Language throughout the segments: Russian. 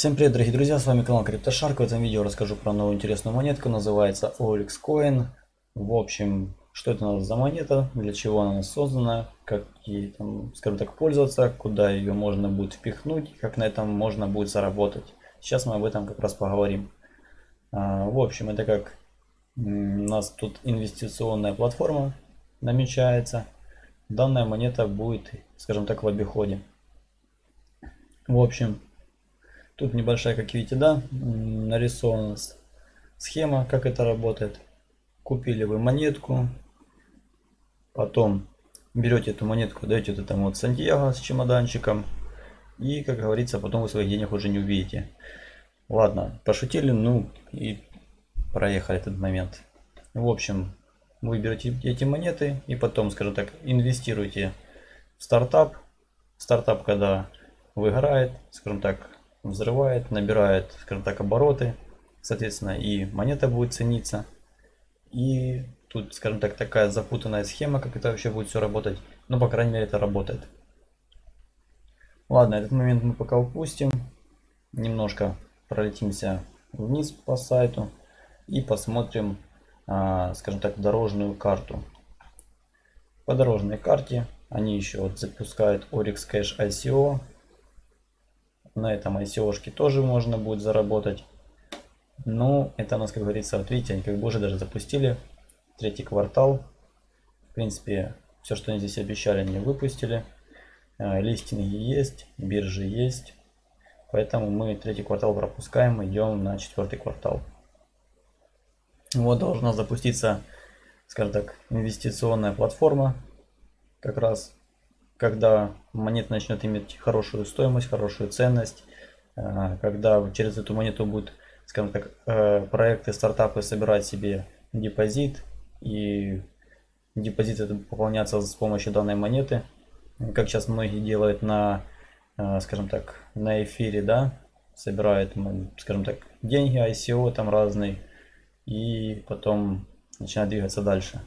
Всем привет, дорогие друзья, с вами канал CryptoShark. В этом видео расскажу про новую интересную монетку, называется OLX Coin. В общем, что это за монета, для чего она создана, как ей, там, скажем так, пользоваться, куда ее можно будет впихнуть, как на этом можно будет заработать. Сейчас мы об этом как раз поговорим. А, в общем, это как у нас тут инвестиционная платформа намечается. Данная монета будет, скажем так, в обиходе. В общем, Тут небольшая, как видите, да, нарисована схема, как это работает. Купили вы монетку, потом берете эту монетку, даете вот этому вот Сантьяго с чемоданчиком, и, как говорится, потом вы своих денег уже не увидите. Ладно, пошутили, ну и проехали этот момент. В общем, вы берете эти монеты и потом, скажем так, инвестируете в стартап. Стартап, когда выиграет, скажем так, взрывает, набирает, скажем так, обороты. Соответственно, и монета будет цениться. И тут, скажем так, такая запутанная схема, как это вообще будет все работать. Но, по крайней мере, это работает. Ладно, этот момент мы пока упустим. Немножко пролетимся вниз по сайту и посмотрим, а, скажем так, дорожную карту. По дорожной карте они еще вот запускают Oryx Cash ICO на этом ICO-шке тоже можно будет заработать. Ну, это у нас, как говорится, вот видите, они как бы уже даже запустили. Третий квартал. В принципе, все, что они здесь обещали, они выпустили. Э, листинги есть, биржи есть. Поэтому мы третий квартал пропускаем, идем на четвертый квартал. Вот должна запуститься, скажем так, инвестиционная платформа. Как раз когда монета начнет иметь хорошую стоимость, хорошую ценность, э, когда через эту монету будут, скажем так, э, проекты, стартапы собирать себе депозит, и депозит это пополняться с помощью данной монеты, как сейчас многие делают на, э, скажем так, на эфире, да, собирают, скажем так, деньги, ICO там разные, и потом начинают двигаться дальше.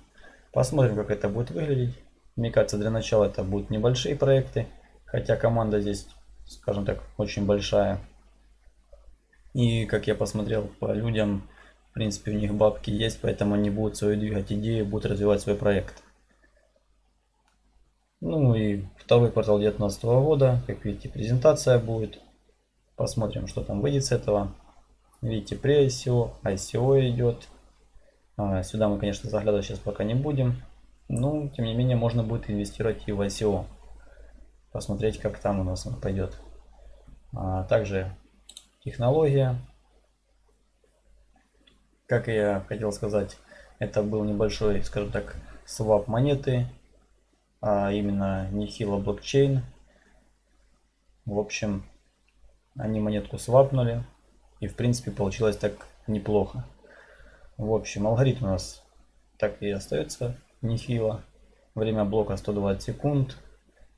Посмотрим, как это будет выглядеть. Мне кажется, для начала это будут небольшие проекты, хотя команда здесь, скажем так, очень большая. И как я посмотрел по людям, в принципе у них бабки есть, поэтому они будут свою двигать идею, будут развивать свой проект. Ну и второй квартал 2019 года, как видите, презентация будет. Посмотрим, что там выйдет с этого. Видите, при ICO, ICO идет. А, сюда мы, конечно, заглядывать сейчас пока не будем. Ну, тем не менее, можно будет инвестировать и в ICO. Посмотреть, как там у нас он пойдет. А также технология. Как я хотел сказать, это был небольшой, скажем так, свап монеты. А именно Nihilo блокчейн. В общем, они монетку свапнули. И в принципе получилось так неплохо. В общем, алгоритм у нас так и остается нехило. Время блока 120 секунд.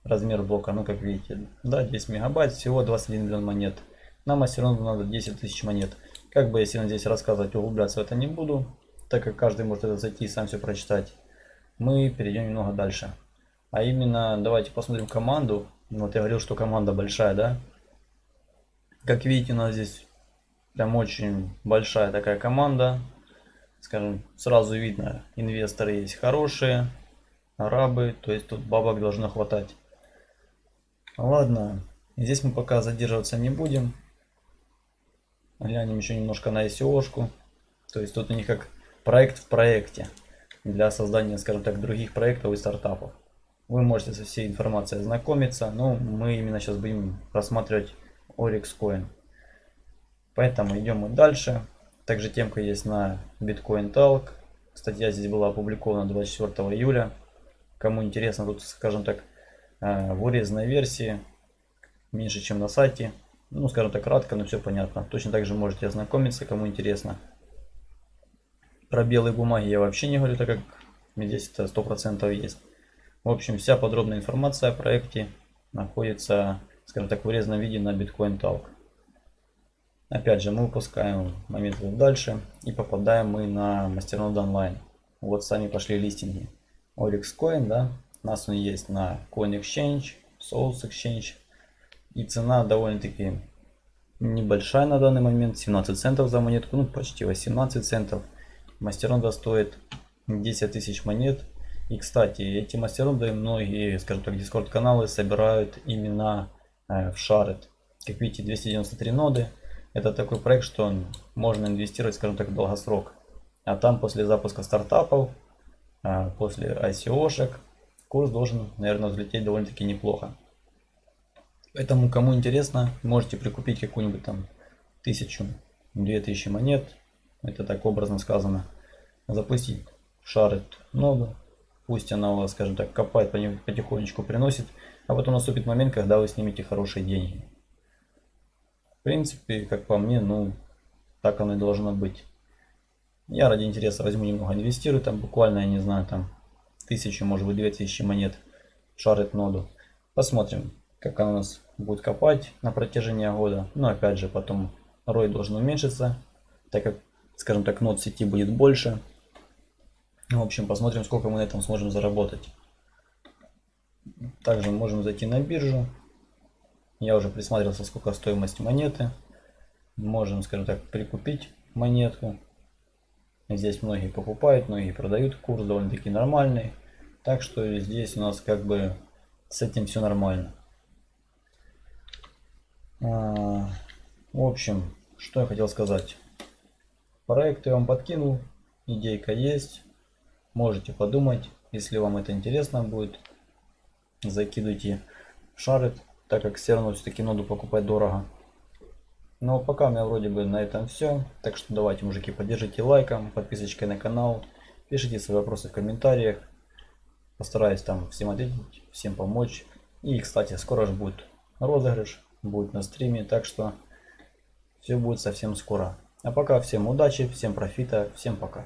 Размер блока, ну как видите, да, 10 мегабайт, всего 21 миллион монет. Нам равно надо 10 тысяч монет. Как бы я сильно здесь рассказывать, углубляться в это не буду, так как каждый может это зайти и сам все прочитать. Мы перейдем немного дальше. А именно, давайте посмотрим команду. Вот я говорил, что команда большая, да? Как видите, у нас здесь прям очень большая такая команда скажем, сразу видно, инвесторы есть хорошие, арабы, то есть тут бабок должно хватать. Ладно, здесь мы пока задерживаться не будем. Глянем еще немножко на ICO-шку. То есть тут у них как проект в проекте для создания, скажем так, других проектов и стартапов. Вы можете со всей информацией ознакомиться, но мы именно сейчас будем рассматривать Oryx Coin. Поэтому идем мы дальше. Также темка есть на Bitcoin Talk. Статья здесь была опубликована 24 июля. Кому интересно, тут, скажем так, э, в урезанной версии, меньше, чем на сайте. Ну, скажем так, кратко, но все понятно. Точно так же можете ознакомиться, кому интересно. Про белые бумаги я вообще не говорю, так как здесь это 100% есть. В общем, вся подробная информация о проекте находится, скажем так, в урезанном виде на Bitcoin Talk. Опять же, мы выпускаем момент дальше и попадаем мы на мастернод онлайн. Вот сами пошли листинги. Oryx Coin, да, у нас он есть на Coin Exchange, Souls Exchange. И цена довольно-таки небольшая на данный момент, 17 центов за монетку, ну почти 18 центов. Мастеронда стоит 10 тысяч монет. И кстати, эти мастеронды многие, скажем так, дискорд каналы собирают именно э, в Шарет. Как видите, 293 ноды. Это такой проект, что можно инвестировать, скажем так, в долгосрок. А там после запуска стартапов, э, после ICO-шек, курс должен, наверное, взлететь довольно-таки неплохо. Поэтому, кому интересно, можете прикупить какую-нибудь там тысячу, две тысячи монет. Это так образно сказано. Запустить шарит ноду. Пусть она у вас, скажем так, копает, потихонечку приносит. А потом наступит момент, когда вы снимете хорошие деньги. Принципе, как по мне, ну, так оно и должно быть. Я ради интереса возьму немного инвестирую, там буквально, я не знаю, там тысячу, может быть, две тысячи монет шарит ноду. Посмотрим, как она у нас будет копать на протяжении года. Но опять же, потом рой должен уменьшиться, так как, скажем так, нод сети будет больше. В общем, посмотрим, сколько мы на этом сможем заработать. Также можем зайти на биржу. Я уже присматривался, сколько стоимость монеты. Можем, скажем так, прикупить монетку. Здесь многие покупают, многие продают. Курс довольно-таки нормальный. Так что здесь у нас как бы с этим все нормально. А, в общем, что я хотел сказать. Проект я вам подкинул, идейка есть. Можете подумать, если вам это интересно будет. Закидывайте в шарит, так как все равно все-таки ноду покупать дорого. Но пока у меня вроде бы на этом все. Так что давайте, мужики, поддержите лайком, подписочкой на канал. Пишите свои вопросы в комментариях. Постараюсь там всем ответить, всем помочь. И, кстати, скоро же будет розыгрыш будет на стриме. Так что все будет совсем скоро. А пока всем удачи, всем профита, всем пока.